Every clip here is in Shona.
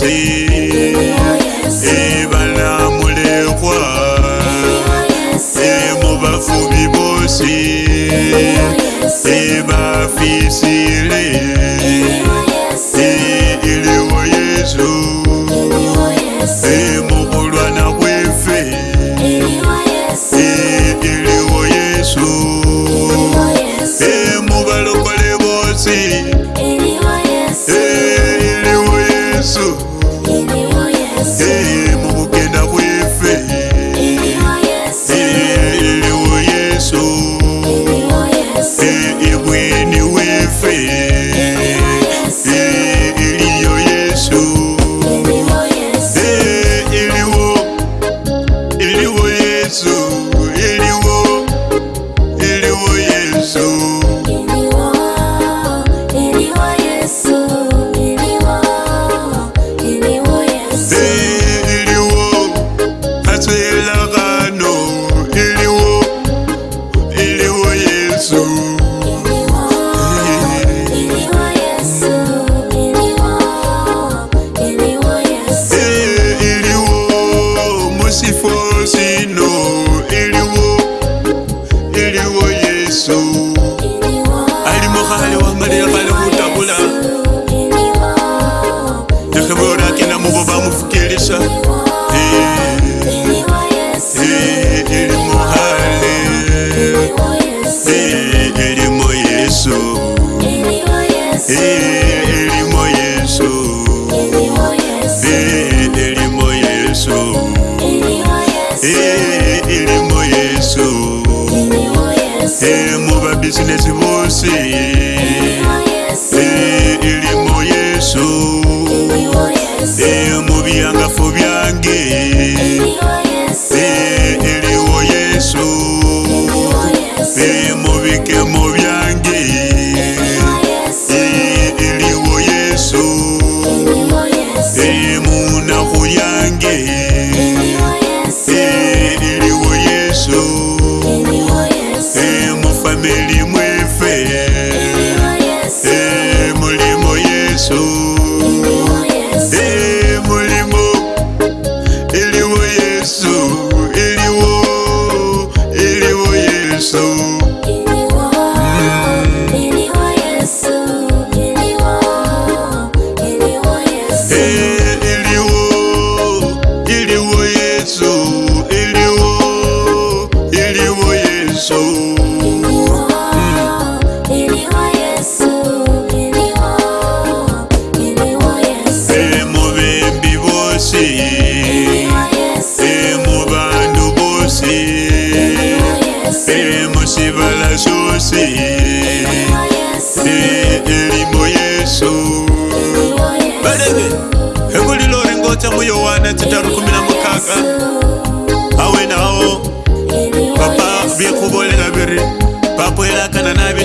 você.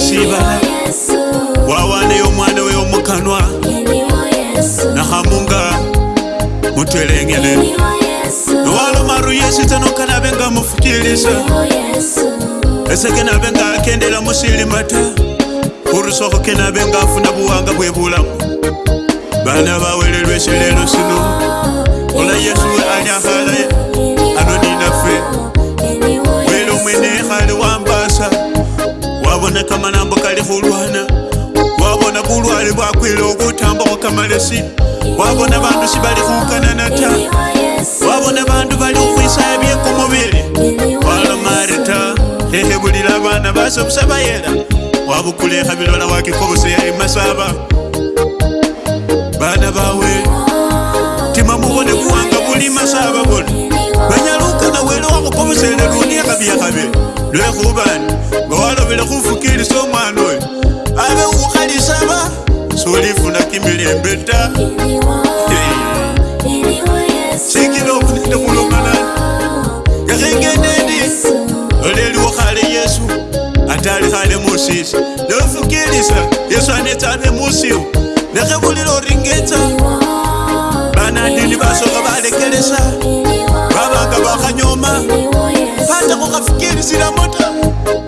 yesiba wawaneyo omwana weyomukanwa nahamunga mutwelengele nowalomaru yesu tanokanabe nga mufukiliza esege nabe nga akendela musilima ta urusohoke nabe nga afuna buwanga bwebulamu bana bawelelweselelo sino ola yesu we wabona kamalambo kali khulwana wabona bulwale bwakwile okutamba kwakamalesi wabona bandu sibali khukanana ta wabona bandu bali khukhwisaya byekumubili walomareta hehe bulila bana basobusa bayela wabukula ekhabilola wakikobosaya emasaba bana bawe timamubone buwanga buli masaba bona omusene lunia kabiekhabe lwekhubani ngawalobele khufukilisa omwana oyo abe ukhalisaba solifuna kimilembe ta sikila omunene khulomalana yakhengendendi oleliwo khale yesu atali khale musisi nofukilisa yesu anetsa abe musiwo nekhebulile oringetsa banandini basoka balekelesa babanga bakhanyoma On va faire la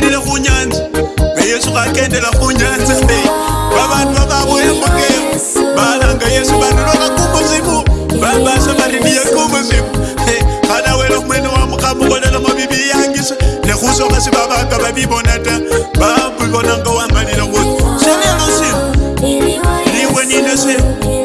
kwakhenile kunyanza ngayesu kakendela kunyanza babantu babauyemukem balanga yesu banulwakakumuzimu babasa bariniyekumuzimu kanawela kumwene wamukamukolela mabibiyangise nekhusoka sibabanga babibona ta babibonanga wamalile kuti selelosimu liwe ninesimu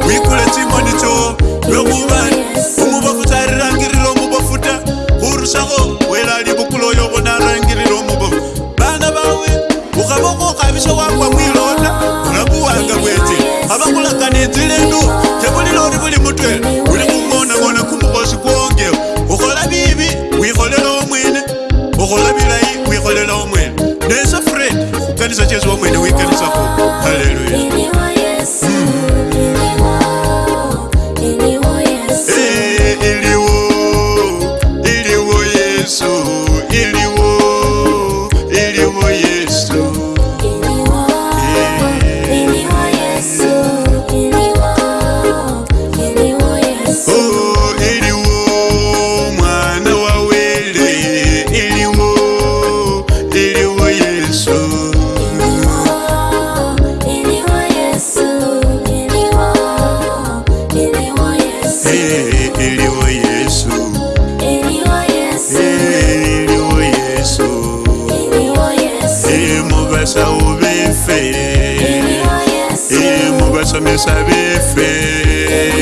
Sabe faire.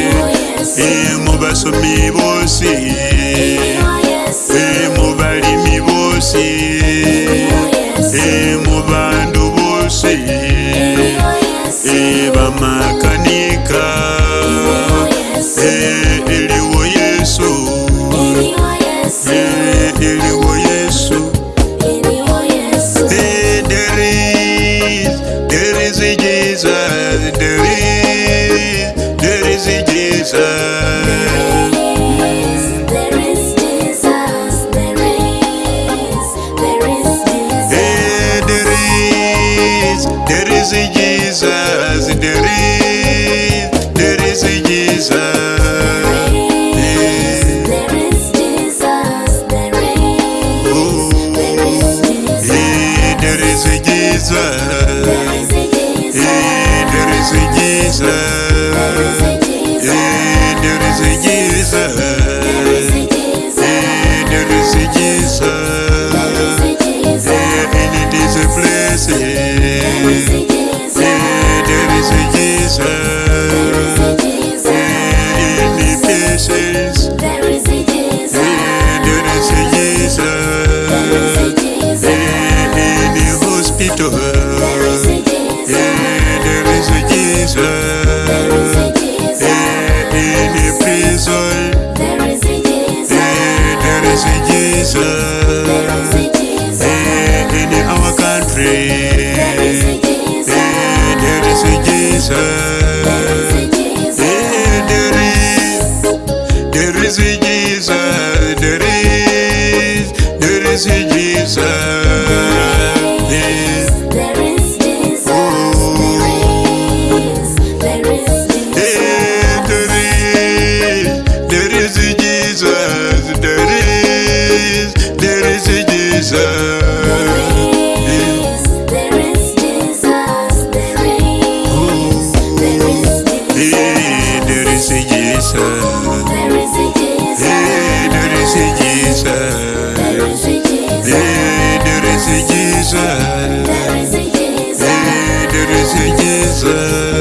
Et mon mi mi aussi. There is a Say